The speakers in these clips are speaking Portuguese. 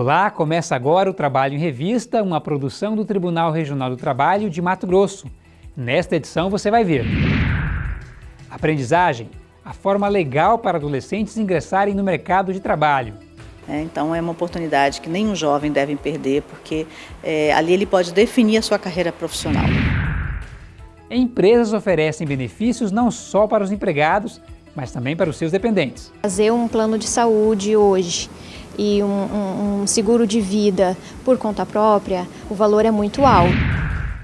Olá, começa agora o Trabalho em Revista, uma produção do Tribunal Regional do Trabalho de Mato Grosso. Nesta edição você vai ver Aprendizagem, a forma legal para adolescentes ingressarem no mercado de trabalho. É, então é uma oportunidade que nenhum jovem deve perder, porque é, ali ele pode definir a sua carreira profissional. Empresas oferecem benefícios não só para os empregados, mas também para os seus dependentes. Fazer um plano de saúde hoje e um, um, seguro de vida por conta própria, o valor é muito alto.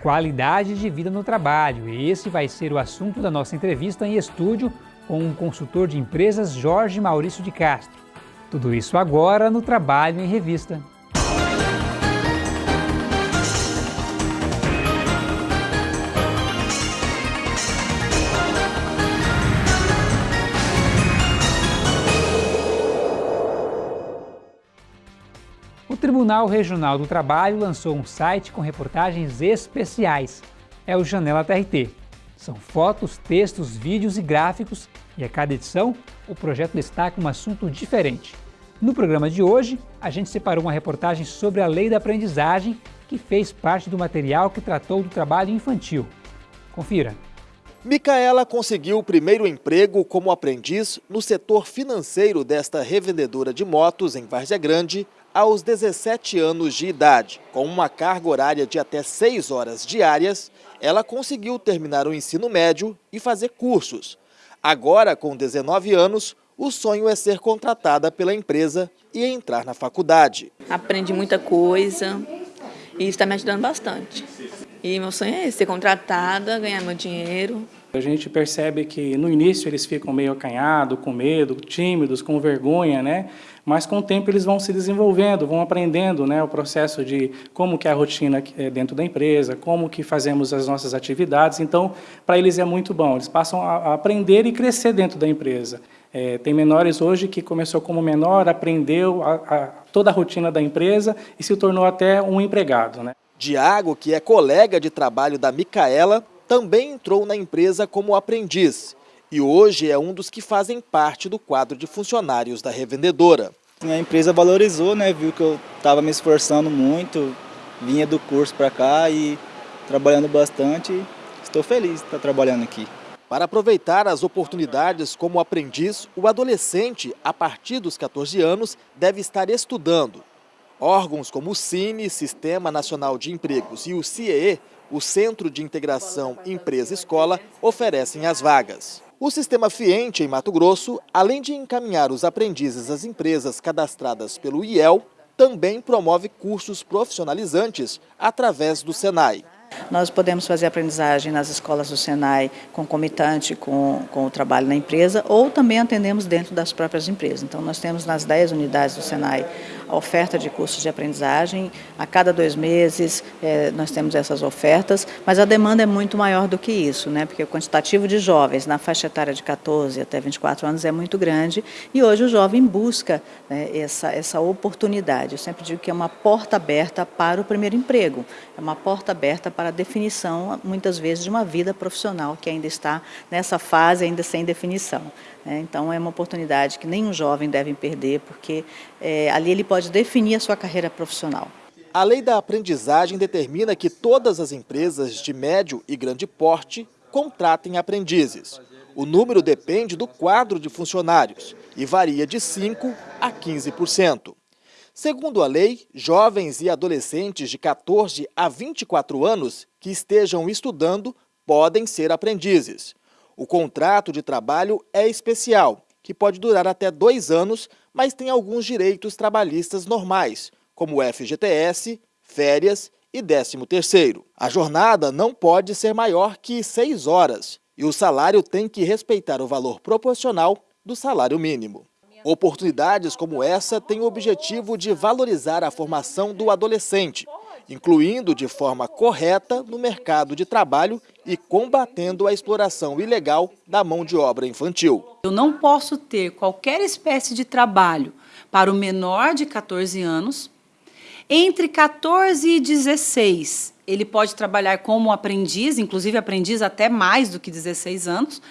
Qualidade de vida no trabalho. Esse vai ser o assunto da nossa entrevista em estúdio com o consultor de empresas Jorge Maurício de Castro. Tudo isso agora no Trabalho em Revista. Tribunal Regional do Trabalho lançou um site com reportagens especiais. É o Janela TRT. São fotos, textos, vídeos e gráficos e a cada edição o projeto destaca um assunto diferente. No programa de hoje, a gente separou uma reportagem sobre a lei da aprendizagem que fez parte do material que tratou do trabalho infantil. Confira. Micaela conseguiu o primeiro emprego como aprendiz no setor financeiro desta revendedora de motos em Várzea Grande aos 17 anos de idade. Com uma carga horária de até 6 horas diárias, ela conseguiu terminar o ensino médio e fazer cursos. Agora, com 19 anos, o sonho é ser contratada pela empresa e entrar na faculdade. Aprendi muita coisa e está me ajudando bastante. E meu sonho é ser contratada, ganhar meu dinheiro. A gente percebe que no início eles ficam meio acanhados, com medo, tímidos, com vergonha, né? Mas com o tempo eles vão se desenvolvendo, vão aprendendo, né, o processo de como que é a rotina eh, dentro da empresa, como que fazemos as nossas atividades. Então, para eles é muito bom. Eles passam a aprender e crescer dentro da empresa. É, tem menores hoje que começou como menor, aprendeu a, a, toda a rotina da empresa e se tornou até um empregado. Né? Diago, que é colega de trabalho da Micaela, também entrou na empresa como aprendiz e hoje é um dos que fazem parte do quadro de funcionários da revendedora. A empresa valorizou, né, viu que eu estava me esforçando muito, vinha do curso para cá e trabalhando bastante. Estou feliz de estar trabalhando aqui. Para aproveitar as oportunidades como aprendiz, o adolescente, a partir dos 14 anos, deve estar estudando. Órgãos como o CINE, Sistema Nacional de Empregos, e o CIEE, o Centro de Integração Empresa-Escola, oferecem as vagas. O sistema Fiente, em Mato Grosso, além de encaminhar os aprendizes às empresas cadastradas pelo IEL, também promove cursos profissionalizantes através do SENAI. Nós podemos fazer aprendizagem nas escolas do Senai concomitante com, com o trabalho na empresa ou também atendemos dentro das próprias empresas. Então nós temos nas 10 unidades do Senai a oferta de cursos de aprendizagem. A cada dois meses é, nós temos essas ofertas, mas a demanda é muito maior do que isso, né? porque o quantitativo de jovens na faixa etária de 14 até 24 anos é muito grande e hoje o jovem busca né, essa, essa oportunidade. Eu sempre digo que é uma porta aberta para o primeiro emprego, é uma porta aberta para a definição, muitas vezes, de uma vida profissional que ainda está nessa fase, ainda sem definição. Né? Então é uma oportunidade que nenhum jovem deve perder, porque é, ali ele pode definir a sua carreira profissional. A lei da aprendizagem determina que todas as empresas de médio e grande porte contratem aprendizes. O número depende do quadro de funcionários e varia de 5% a 15%. Segundo a lei, jovens e adolescentes de 14 a 24 anos que estejam estudando podem ser aprendizes. O contrato de trabalho é especial, que pode durar até dois anos, mas tem alguns direitos trabalhistas normais, como FGTS, férias e 13º. A jornada não pode ser maior que seis horas e o salário tem que respeitar o valor proporcional do salário mínimo. Oportunidades como essa têm o objetivo de valorizar a formação do adolescente, incluindo de forma correta no mercado de trabalho e combatendo a exploração ilegal da mão de obra infantil. Eu não posso ter qualquer espécie de trabalho para o menor de 14 anos. Entre 14 e 16, ele pode trabalhar como aprendiz, inclusive aprendiz até mais do que 16 anos,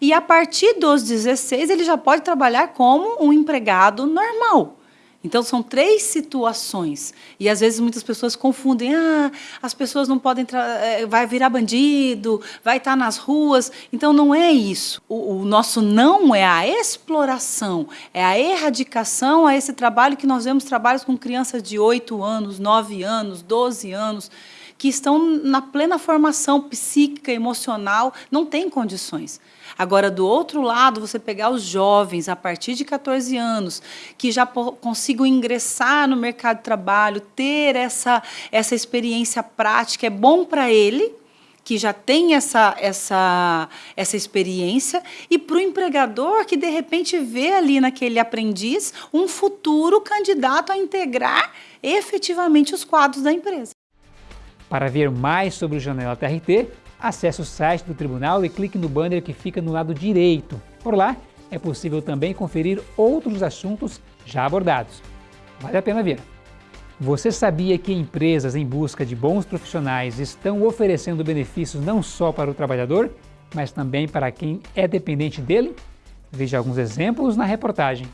e a partir dos 16 ele já pode trabalhar como um empregado normal. Então, são três situações. E, às vezes, muitas pessoas confundem. Ah, as pessoas não podem... É, vai virar bandido, vai estar nas ruas. Então, não é isso. O, o, nosso não é a exploração, é a erradicação a esse trabalho que nós vemos trabalhos com crianças de 8 anos, 9 anos, 12 anos, que estão na plena formação psíquica, emocional, não têm condições. Agora, do outro lado, você pegar os jovens a partir de 14 anos, que já consigam ingressar no mercado de trabalho, ter essa, essa experiência prática, é bom para ele, que já tem essa, essa, essa experiência, e para o empregador que, de repente, vê ali naquele aprendiz um futuro candidato a integrar efetivamente os quadros da empresa. Para ver mais sobre o Janela TRT, acesse o site do Tribunal e clique no banner que fica no lado direito. Por lá, é possível também conferir outros assuntos já abordados. Vale a pena ver. Você sabia que empresas em busca de bons profissionais estão oferecendo benefícios não só para o trabalhador, mas também para quem é dependente dele? Veja alguns exemplos na reportagem.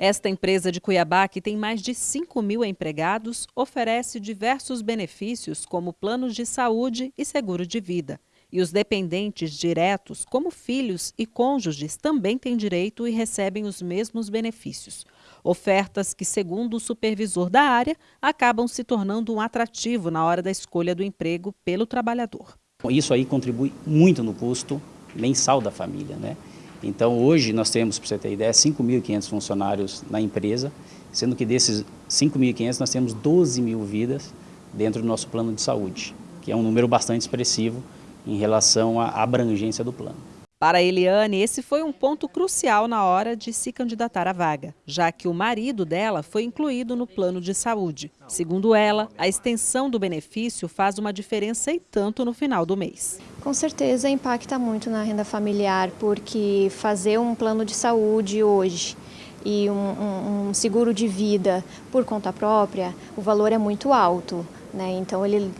Esta empresa de Cuiabá, que tem mais de 5 mil empregados, oferece diversos benefícios, como planos de saúde e seguro de vida. E os dependentes diretos, como filhos e cônjuges, também têm direito e recebem os mesmos benefícios. Ofertas que, segundo o supervisor da área, acabam se tornando um atrativo na hora da escolha do emprego pelo trabalhador. Isso aí contribui muito no custo mensal da família, né? Então, hoje nós temos, para você ter ideia, 5.500 funcionários na empresa, sendo que desses 5.500 nós temos 12 mil vidas dentro do nosso plano de saúde, que é um número bastante expressivo em relação à abrangência do plano. Para Eliane, esse foi um ponto crucial na hora de se candidatar à vaga, já que o marido dela foi incluído no plano de saúde. Segundo ela, a extensão do benefício faz uma diferença e tanto no final do mês. Com certeza impacta muito na renda familiar, porque fazer um plano de saúde hoje e um, um, um seguro de vida por conta própria, o valor é muito alto. Né? Então ele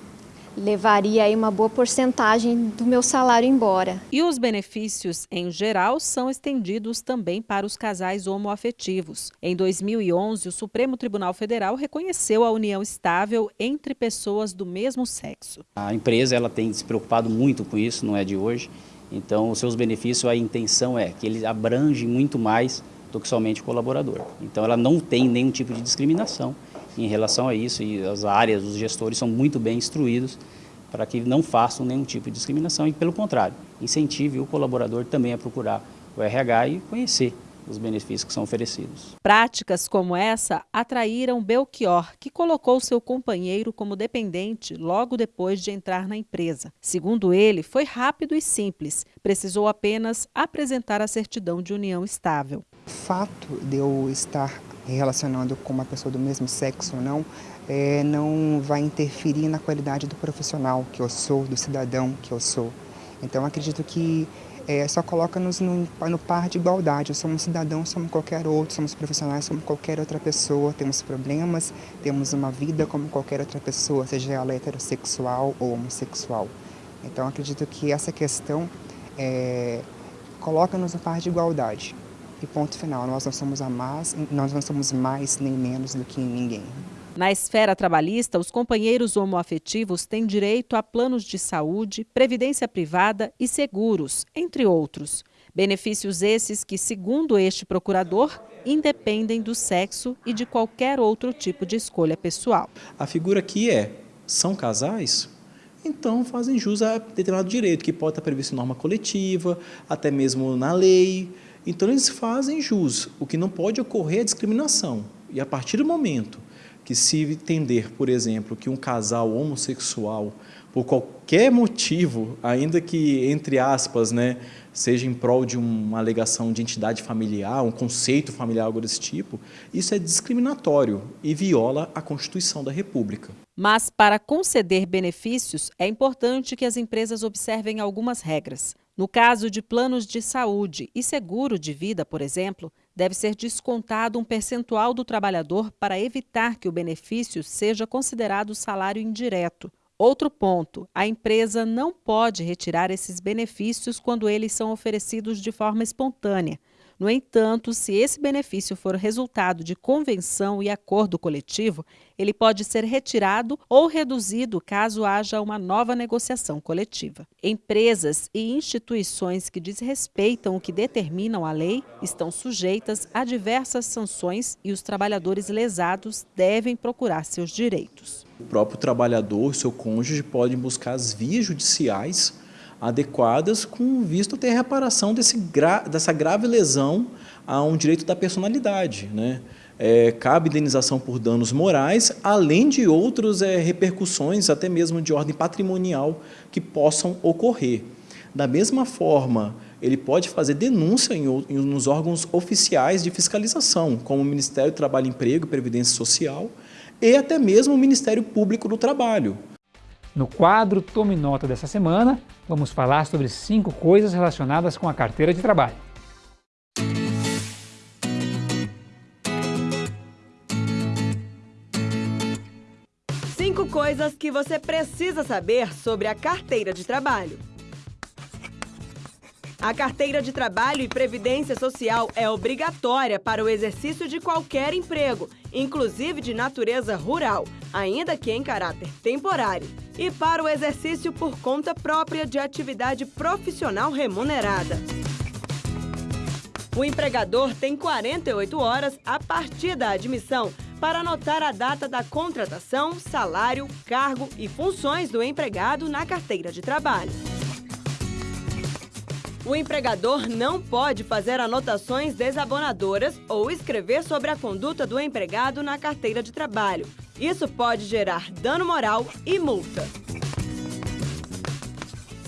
levaria aí uma boa porcentagem do meu salário embora. E os benefícios, em geral, são estendidos também para os casais homoafetivos. Em 2011, o Supremo Tribunal Federal reconheceu a união estável entre pessoas do mesmo sexo. A empresa ela tem se preocupado muito com isso, não é de hoje. Então, os seus benefícios, a intenção é que ele abrange muito mais do que somente o colaborador. Então, ela não tem nenhum tipo de discriminação em relação a isso e as áreas, os gestores são muito bem instruídos para que não façam nenhum tipo de discriminação e, pelo contrário, incentive o colaborador também a procurar o RH e conhecer os benefícios que são oferecidos. Práticas como essa atraíram Belchior, que colocou seu companheiro como dependente logo depois de entrar na empresa. Segundo ele, foi rápido e simples, precisou apenas apresentar a certidão de união estável. O fato de eu estar relacionando com uma pessoa do mesmo sexo ou não, é, não vai interferir na qualidade do profissional que eu sou, do cidadão que eu sou. Então acredito que é, só coloca-nos no, no, par de igualdade. Somos cidadãos, somos qualquer outro, somos profissionais, somos qualquer outra pessoa, temos problemas, temos uma vida como qualquer outra pessoa, seja ela heterossexual ou homossexual. Então acredito que essa questão é, coloca-nos no par de igualdade. E ponto final, nós não somos a mais, nós não somos mais nem menos do que ninguém. Na esfera trabalhista, os companheiros homoafetivos têm direito a planos de saúde, previdência privada e seguros, entre outros. Benefícios esses que, segundo este procurador, independem do sexo e de qualquer outro tipo de escolha pessoal. A figura aqui é, são casais? Então fazem jus a determinado direito, que pode estar previsto em norma coletiva, até mesmo na lei, então, eles fazem jus. O que não pode ocorrer é discriminação. E a partir do momento que se entender, por exemplo, que um casal homossexual, por qualquer motivo, ainda que, entre aspas, né, seja em prol de uma alegação de entidade familiar, um conceito familiar, algo desse tipo, isso é discriminatório e viola a Constituição da República. Mas, para conceder benefícios, é importante que as empresas observem algumas regras. No caso de planos de saúde e seguro de vida, por exemplo, deve ser descontado um percentual do trabalhador para evitar que o benefício seja considerado salário indireto, Outro ponto: a empresa não pode retirar esses benefícios quando eles são oferecidos de forma espontânea. No entanto, se esse benefício for resultado de convenção e acordo coletivo, ele pode ser retirado ou reduzido caso haja uma nova negociação coletiva. Empresas e instituições que desrespeitam o que determinam a lei estão sujeitas a diversas sanções e os trabalhadores lesados devem procurar seus direitos. O próprio trabalhador seu cônjuge podem buscar as vias judiciais adequadas com visto ter reparação desse gra dessa grave lesão a um direito da personalidade. Né? É, cabe indenização por danos morais, além de outras é, repercussões, até mesmo de ordem patrimonial, que possam ocorrer. Da mesma forma, ele pode fazer denúncia em, em, nos órgãos oficiais de fiscalização, como o Ministério do Trabalho Emprego e Previdência Social, e até mesmo o Ministério Público do Trabalho. No quadro Tome Nota dessa semana, vamos falar sobre cinco coisas relacionadas com a carteira de trabalho. Cinco coisas que você precisa saber sobre a carteira de trabalho. A carteira de trabalho e previdência social é obrigatória para o exercício de qualquer emprego, inclusive de natureza rural, ainda que em caráter temporário, e para o exercício por conta própria de atividade profissional remunerada. O empregador tem 48 horas a partir da admissão para anotar a data da contratação, salário, cargo e funções do empregado na carteira de trabalho. O empregador não pode fazer anotações desabonadoras ou escrever sobre a conduta do empregado na carteira de trabalho. Isso pode gerar dano moral e multa.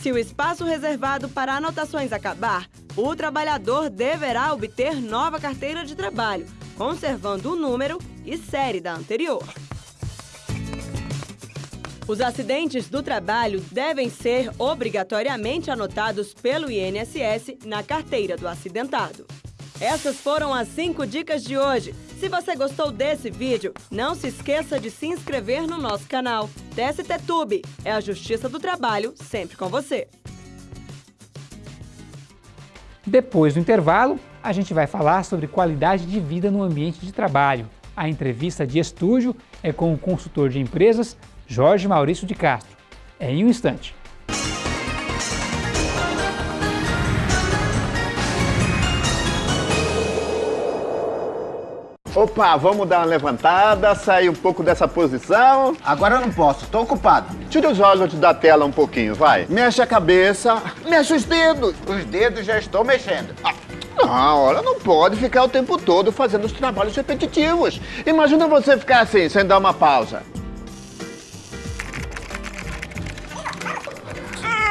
Se o espaço reservado para anotações acabar, o trabalhador deverá obter nova carteira de trabalho, conservando o número e série da anterior. Os acidentes do trabalho devem ser obrigatoriamente anotados pelo INSS na carteira do acidentado. Essas foram as 5 dicas de hoje. Se você gostou desse vídeo, não se esqueça de se inscrever no nosso canal. TST Tube é a Justiça do Trabalho sempre com você. Depois do intervalo, a gente vai falar sobre qualidade de vida no ambiente de trabalho. A entrevista de estúdio é com o consultor de empresas Jorge Maurício de Castro. É em um instante. Opa, vamos dar uma levantada, sair um pouco dessa posição. Agora eu não posso, estou ocupado. Tira os olhos da tela um pouquinho, vai. Mexe a cabeça, mexe os dedos. Os dedos já estou mexendo. Ah. Não, olha, não pode ficar o tempo todo fazendo os trabalhos repetitivos. Imagina você ficar assim, sem dar uma pausa.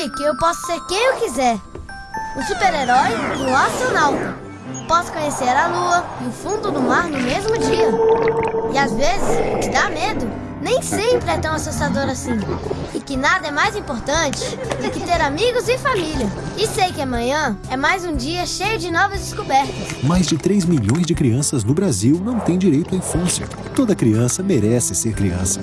Descobri que eu posso ser quem eu quiser. Um super-herói e um astronauta. Posso conhecer a lua e o fundo do mar no mesmo dia. E às vezes, que dá medo nem sempre é tão assustador assim. E que nada é mais importante do que ter amigos e família. E sei que amanhã é mais um dia cheio de novas descobertas. Mais de 3 milhões de crianças no Brasil não têm direito à infância. Toda criança merece ser criança.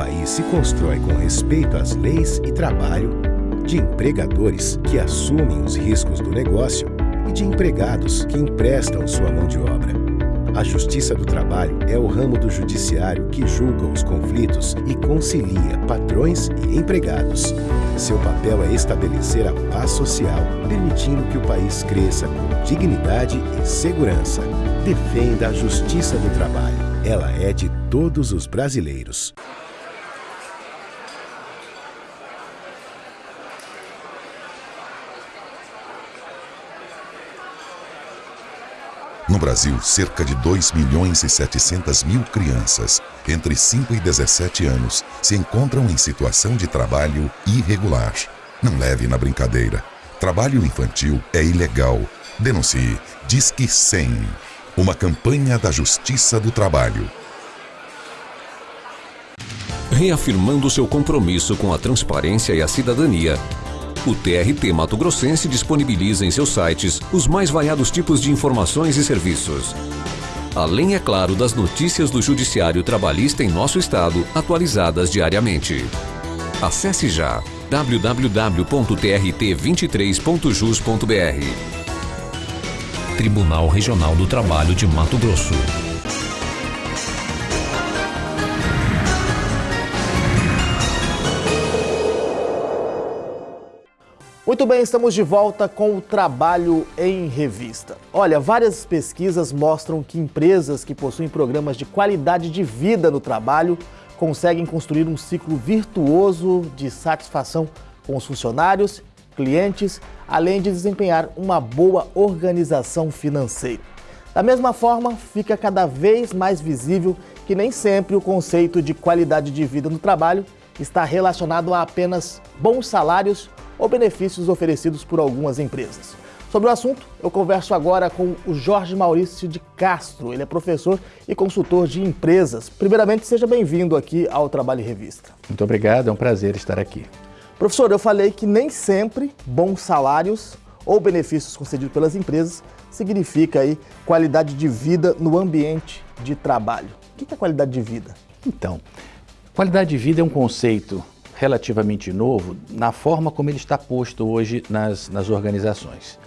País se constrói com respeito às leis e trabalho, de empregadores que assumem os riscos do negócio e de empregados que emprestam sua mão de obra. A Justiça do Trabalho é o ramo do judiciário que julga os conflitos e concilia patrões e empregados. Seu papel é estabelecer a paz social, permitindo que o país cresça com dignidade e segurança. Defenda a Justiça do Trabalho. Ela é de todos os brasileiros. No Brasil, cerca de 2 milhões e 700 mil crianças entre 5 e 17 anos se encontram em situação de trabalho irregular. Não leve na brincadeira. Trabalho infantil é ilegal. Denuncie. Disque 100. Uma campanha da Justiça do Trabalho. Reafirmando seu compromisso com a transparência e a cidadania, o TRT Mato Grossense disponibiliza em seus sites os mais variados tipos de informações e serviços. Além, é claro, das notícias do Judiciário Trabalhista em nosso estado, atualizadas diariamente. Acesse já www.trt23.jus.br. Tribunal Regional do Trabalho de Mato Grosso. Muito bem, estamos de volta com o Trabalho em Revista. Olha, várias pesquisas mostram que empresas que possuem programas de qualidade de vida no trabalho conseguem construir um ciclo virtuoso de satisfação com os funcionários, clientes, além de desempenhar uma boa organização financeira. Da mesma forma, fica cada vez mais visível que nem sempre o conceito de qualidade de vida no trabalho está relacionado a apenas bons salários ou benefícios oferecidos por algumas empresas. Sobre o assunto, eu converso agora com o Jorge Maurício de Castro. Ele é professor e consultor de empresas. Primeiramente, seja bem-vindo aqui ao Trabalho em Revista. Muito obrigado, é um prazer estar aqui. Professor, eu falei que nem sempre bons salários ou benefícios concedidos pelas empresas significa aí qualidade de vida no ambiente de trabalho. O que é qualidade de vida? Então, qualidade de vida é um conceito relativamente novo na forma como ele está posto hoje nas, nas organizações.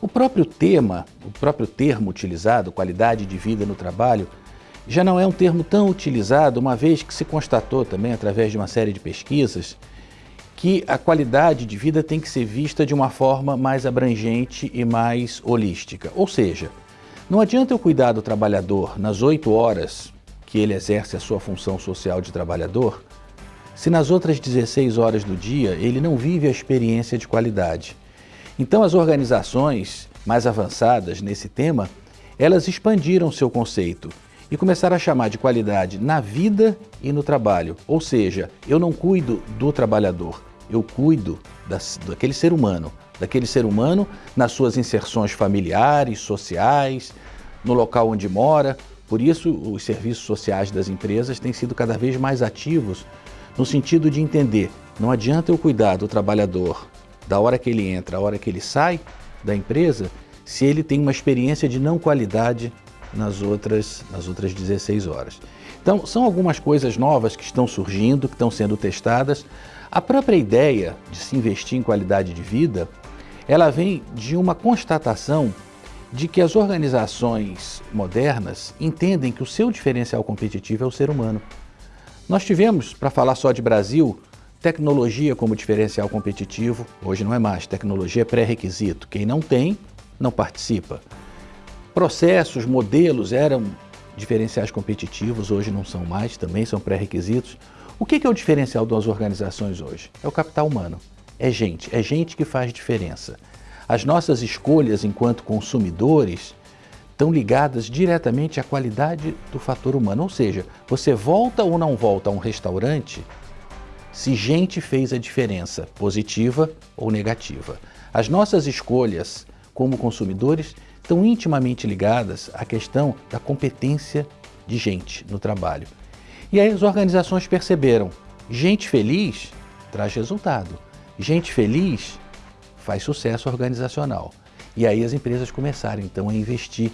O próprio tema, o próprio termo utilizado, qualidade de vida no trabalho, já não é um termo tão utilizado, uma vez que se constatou também, através de uma série de pesquisas, que a qualidade de vida tem que ser vista de uma forma mais abrangente e mais holística. Ou seja, não adianta eu cuidar do trabalhador nas oito horas que ele exerce a sua função social de trabalhador, se nas outras 16 horas do dia ele não vive a experiência de qualidade. Então as organizações mais avançadas nesse tema, elas expandiram seu conceito e começaram a chamar de qualidade na vida e no trabalho. Ou seja, eu não cuido do trabalhador, eu cuido das, daquele ser humano, daquele ser humano nas suas inserções familiares, sociais, no local onde mora. Por isso, os serviços sociais das empresas têm sido cada vez mais ativos no sentido de entender, não adianta eu cuidar do trabalhador da hora que ele entra, a hora que ele sai da empresa, se ele tem uma experiência de não qualidade nas outras, nas outras 16 horas. Então, são algumas coisas novas que estão surgindo, que estão sendo testadas. A própria ideia de se investir em qualidade de vida, ela vem de uma constatação de que as organizações modernas entendem que o seu diferencial competitivo é o ser humano. Nós tivemos, para falar só de Brasil, tecnologia como diferencial competitivo. Hoje não é mais, tecnologia é pré-requisito. Quem não tem, não participa. Processos, modelos eram diferenciais competitivos, hoje não são mais, também são pré-requisitos. O que é o diferencial das organizações hoje? É o capital humano. É gente, é gente que faz diferença. As nossas escolhas enquanto consumidores estão ligadas diretamente à qualidade do fator humano. Ou seja, você volta ou não volta a um restaurante se gente fez a diferença, positiva ou negativa. As nossas escolhas como consumidores estão intimamente ligadas à questão da competência de gente no trabalho. E aí as organizações perceberam, gente feliz traz resultado, gente feliz faz sucesso organizacional. E aí as empresas começaram então a investir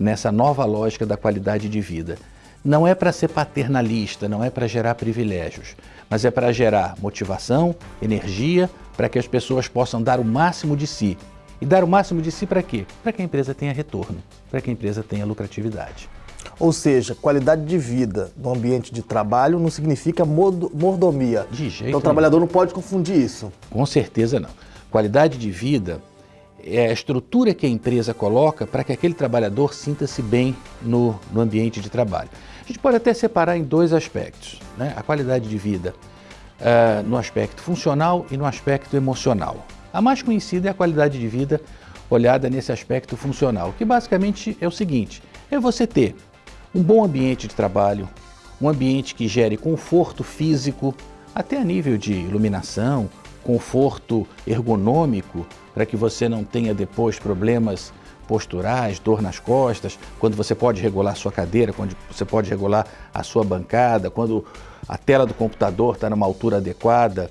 nessa nova lógica da qualidade de vida. Não é para ser paternalista, não é para gerar privilégios, mas é para gerar motivação, energia, para que as pessoas possam dar o máximo de si. E dar o máximo de si para quê? Para que a empresa tenha retorno, para que a empresa tenha lucratividade. Ou seja, qualidade de vida no ambiente de trabalho não significa mordomia. De jeito Então o trabalhador não pode confundir isso. Com certeza não. Qualidade de vida é a estrutura que a empresa coloca para que aquele trabalhador sinta-se bem no, no, ambiente de trabalho. A gente pode até separar em dois aspectos, né? a qualidade de vida uh, no aspecto funcional e no aspecto emocional. A mais conhecida é a qualidade de vida olhada nesse aspecto funcional, que basicamente é o seguinte, é você ter um bom ambiente de trabalho, um ambiente que gere conforto físico, até a nível de iluminação, conforto ergonômico, para que você não tenha depois problemas posturais, dor nas costas, quando você pode regular sua cadeira, quando você pode regular a sua bancada, quando a tela do computador está numa altura adequada,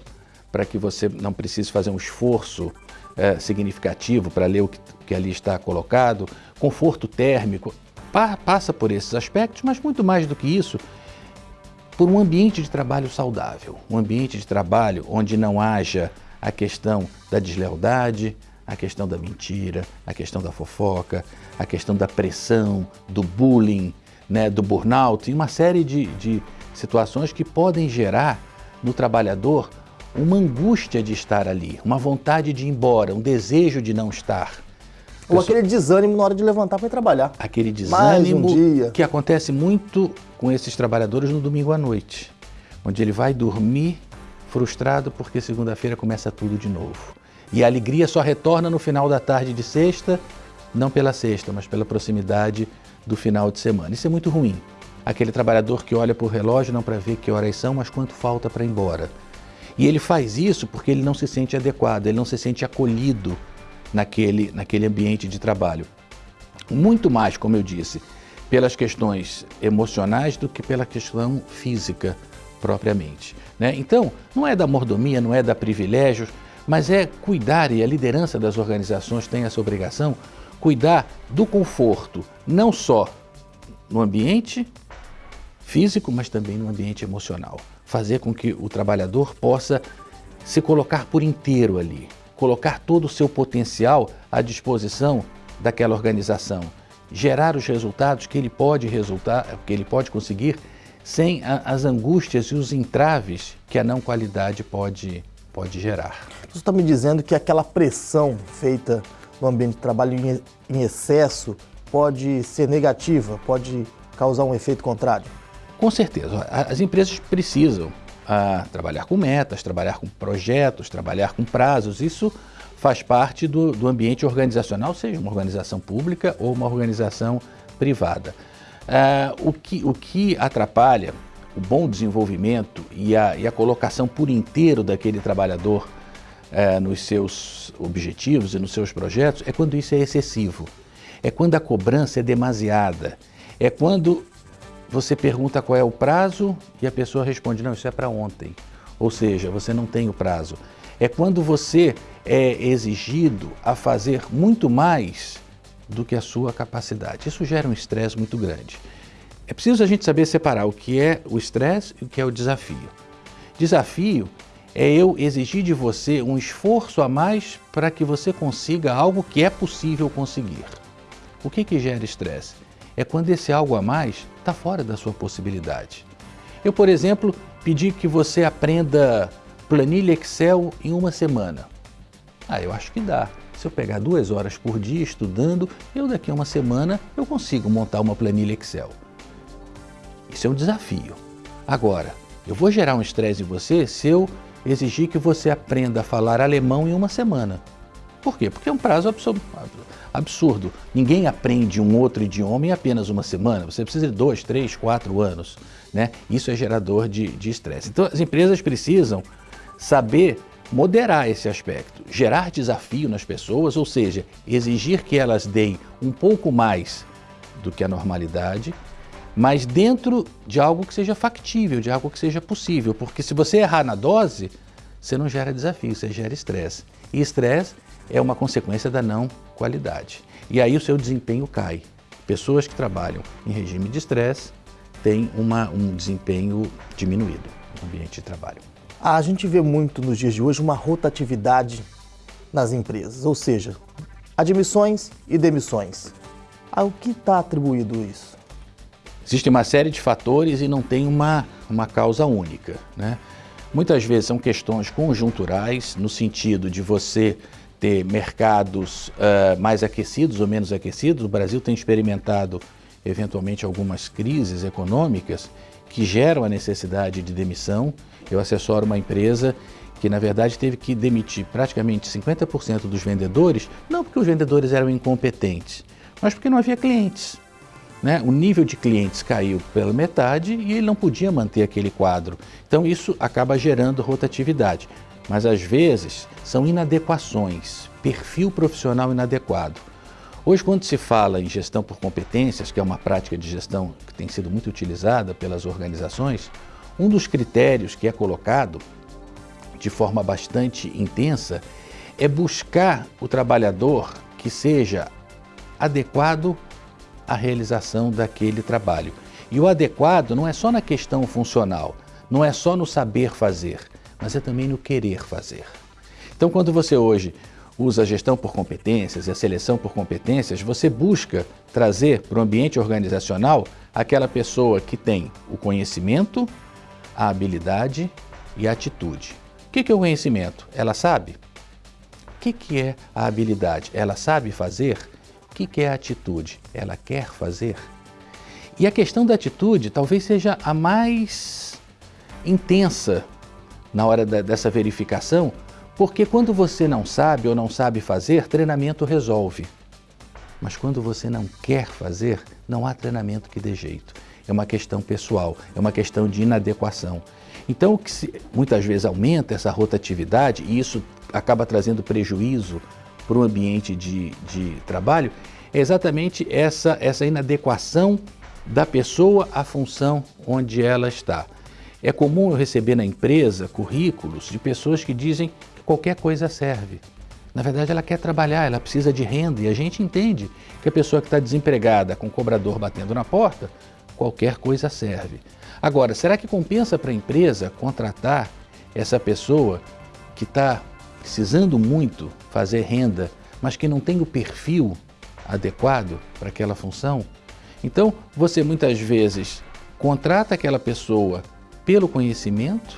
para que você não precise fazer um esforço é, significativo para ler o que, que, ali está colocado, conforto térmico, pa, passa por esses aspectos, mas muito mais do que isso, por um ambiente de trabalho saudável, um ambiente de trabalho onde não haja a questão da deslealdade, a questão da mentira, a questão da fofoca, a questão da pressão, do bullying, né, do burnout e uma série de, de situações que podem gerar no trabalhador uma angústia de estar ali, uma vontade de ir embora, um desejo de não estar. Ou aquele desânimo na hora de levantar para trabalhar. Aquele desânimo um que acontece muito com esses trabalhadores no domingo à noite, onde ele vai dormir frustrado porque segunda-feira começa tudo de novo. E a alegria só retorna no final da tarde de sexta, não pela sexta, mas pela proximidade do final de semana. Isso é muito ruim. Aquele trabalhador que olha para o relógio não para ver que horas são, mas quanto falta para ir embora. E ele faz isso porque ele não se sente adequado, ele não se sente acolhido naquele, naquele ambiente de trabalho. Muito mais, como eu disse, pelas questões emocionais do que pela questão física propriamente. Né? Então, não é da mordomia, não é da privilégios, mas é cuidar, e a liderança das organizações tem essa obrigação, cuidar do conforto, não só no ambiente físico, mas também no ambiente emocional fazer com que o trabalhador possa se colocar por inteiro ali, colocar todo o seu potencial à disposição daquela organização, gerar os resultados que ele pode resultar, que ele pode conseguir sem a, as angústias e os entraves que a não qualidade pode, pode gerar. Você está me dizendo que aquela pressão feita no ambiente de trabalho em, em excesso pode ser negativa, pode causar um efeito contrário? Com certeza, as empresas precisam ah, trabalhar com metas, trabalhar com projetos, trabalhar com prazos. Isso faz parte do, do ambiente organizacional, seja uma organização pública ou uma organização privada. Ah, o, que, o que atrapalha o bom desenvolvimento e a, e a colocação por inteiro daquele trabalhador ah, nos seus objetivos e nos seus projetos é quando isso é excessivo. É quando a cobrança é demasiada. É quando você pergunta qual é o prazo e a pessoa responde, não, isso é para ontem. Ou seja, você não tem o prazo. É quando você é exigido a fazer muito mais do que a sua capacidade. Isso gera um estresse muito grande. É preciso a gente saber separar o que é o estresse e o que é o desafio. Desafio é eu exigir de você um esforço a mais para que você consiga algo que é possível conseguir. O que, que gera estresse? é quando esse algo a mais está fora da sua possibilidade. Eu, por exemplo, pedi que você aprenda planilha Excel em uma semana. Ah, eu acho que dá. Se eu pegar duas horas por dia estudando, eu daqui a uma semana eu consigo montar uma planilha Excel. Isso é um desafio. Agora, eu vou gerar um estresse em você se eu exigir que você aprenda a falar alemão em uma semana. Por quê? Porque é um prazo absurdo. Ninguém aprende um outro idioma em apenas uma semana. Você precisa de dois, três, quatro anos. Né? Isso é gerador de estresse. Então, as empresas precisam saber moderar esse aspecto, gerar desafio nas pessoas, ou seja, exigir que elas deem um pouco mais do que a normalidade, mas dentro de algo que seja factível, de algo que seja possível, porque se você errar na dose, você não gera desafio, você gera estresse. E estresse é uma consequência da não qualidade. E aí o seu desempenho cai. Pessoas que trabalham em regime de estresse têm uma, um desempenho diminuído no ambiente de trabalho. A gente vê muito nos dias de hoje uma rotatividade nas empresas, ou seja, admissões e demissões. Ao que está atribuído isso? Existe uma série de fatores e não tem uma, uma causa única. Né? Muitas vezes são questões conjunturais, no sentido de você ter mercados uh, mais aquecidos ou menos aquecidos. O Brasil tem experimentado, eventualmente, algumas crises econômicas que geram a necessidade de demissão. Eu assessoro uma empresa que na verdade teve que demitir praticamente 50% dos vendedores, não porque os vendedores eram incompetentes, mas porque não havia clientes. Né? O nível de clientes caiu pela metade e ele não podia manter aquele quadro. Então isso acaba gerando rotatividade. Mas às vezes são inadequações, perfil profissional inadequado. Hoje, quando se fala em gestão por competências, que é uma prática de gestão que tem sido muito utilizada pelas organizações, um dos critérios que é colocado de forma bastante intensa é buscar o trabalhador que seja adequado à realização daquele trabalho. E o adequado não é só na questão funcional, não é só no saber fazer, mas é também no querer fazer. Então, quando você hoje usa a gestão por competências e a seleção por competências, você busca trazer para o ambiente organizacional aquela pessoa que tem o conhecimento, a habilidade e a atitude. O que é o conhecimento? Ela sabe? O que é a habilidade? Ela sabe fazer? O que é a atitude? Ela quer fazer? E a questão da atitude talvez seja a mais intensa na hora da, dessa verificação, porque quando você não sabe ou não sabe fazer, treinamento resolve. Mas quando você não quer fazer, não há treinamento que dê jeito. É uma questão pessoal, é uma questão de inadequação. Então, o que se, muitas vezes aumenta essa rotatividade e isso acaba trazendo prejuízo para o ambiente de, de trabalho, é exatamente essa, essa inadequação da pessoa à função onde ela está. É comum eu receber na empresa currículos de pessoas que dizem qualquer coisa serve. Na verdade, ela quer trabalhar, ela precisa de renda e a gente entende que a pessoa que está desempregada com o cobrador batendo na porta, qualquer coisa serve. Agora, será que compensa para a empresa contratar essa pessoa que está precisando muito fazer renda, mas que não tem o perfil adequado para aquela função? Então, você muitas vezes contrata aquela pessoa pelo conhecimento,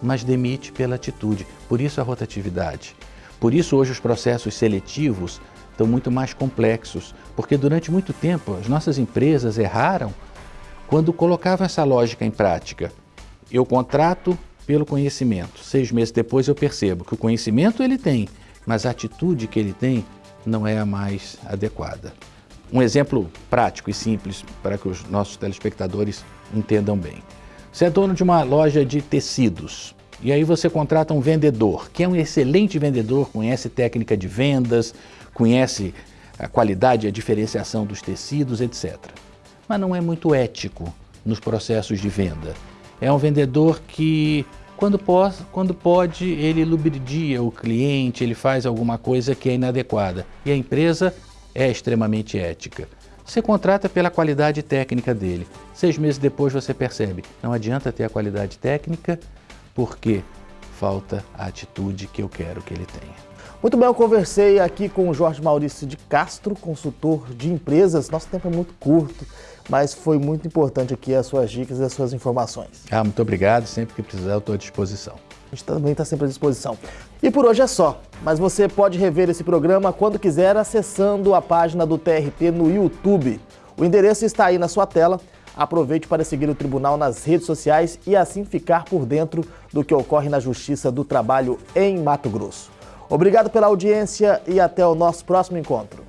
mas demite pela atitude. Por isso a rotatividade. Por isso hoje os processos seletivos estão muito mais complexos, porque durante muito tempo as nossas empresas erraram quando colocava essa lógica em prática, eu contrato pelo conhecimento. Seis meses depois eu percebo que o conhecimento ele tem, mas a atitude que ele tem não é a mais adequada. Um exemplo prático e simples para que os nossos telespectadores entendam bem. Você é dono de uma loja de tecidos e aí você contrata um vendedor, que é um excelente vendedor, conhece técnica de vendas, conhece a qualidade e a diferenciação dos tecidos, etc mas não é muito ético nos processos de venda. É um vendedor que, quando, pode, quando pode, ele lubridia o cliente, ele faz alguma coisa que é inadequada. E a empresa é extremamente ética. Você contrata pela qualidade técnica dele. Seis meses depois você percebe, não adianta ter a qualidade técnica porque falta a atitude que eu quero que ele tenha. Muito bem, eu conversei aqui com o Jorge Maurício de Castro, consultor de empresas. Nosso tempo é muito curto mas foi muito importante aqui as suas dicas e as suas informações. Ah, muito obrigado, sempre que precisar eu estou à disposição. A gente também está sempre à disposição. E por hoje é só, mas você pode rever esse programa quando quiser acessando a página do TRT no YouTube. O endereço está aí na sua tela. Aproveite para seguir o Tribunal nas redes sociais e assim ficar por dentro do que ocorre na Justiça do Trabalho em Mato Grosso. Obrigado pela audiência e até o nosso próximo encontro.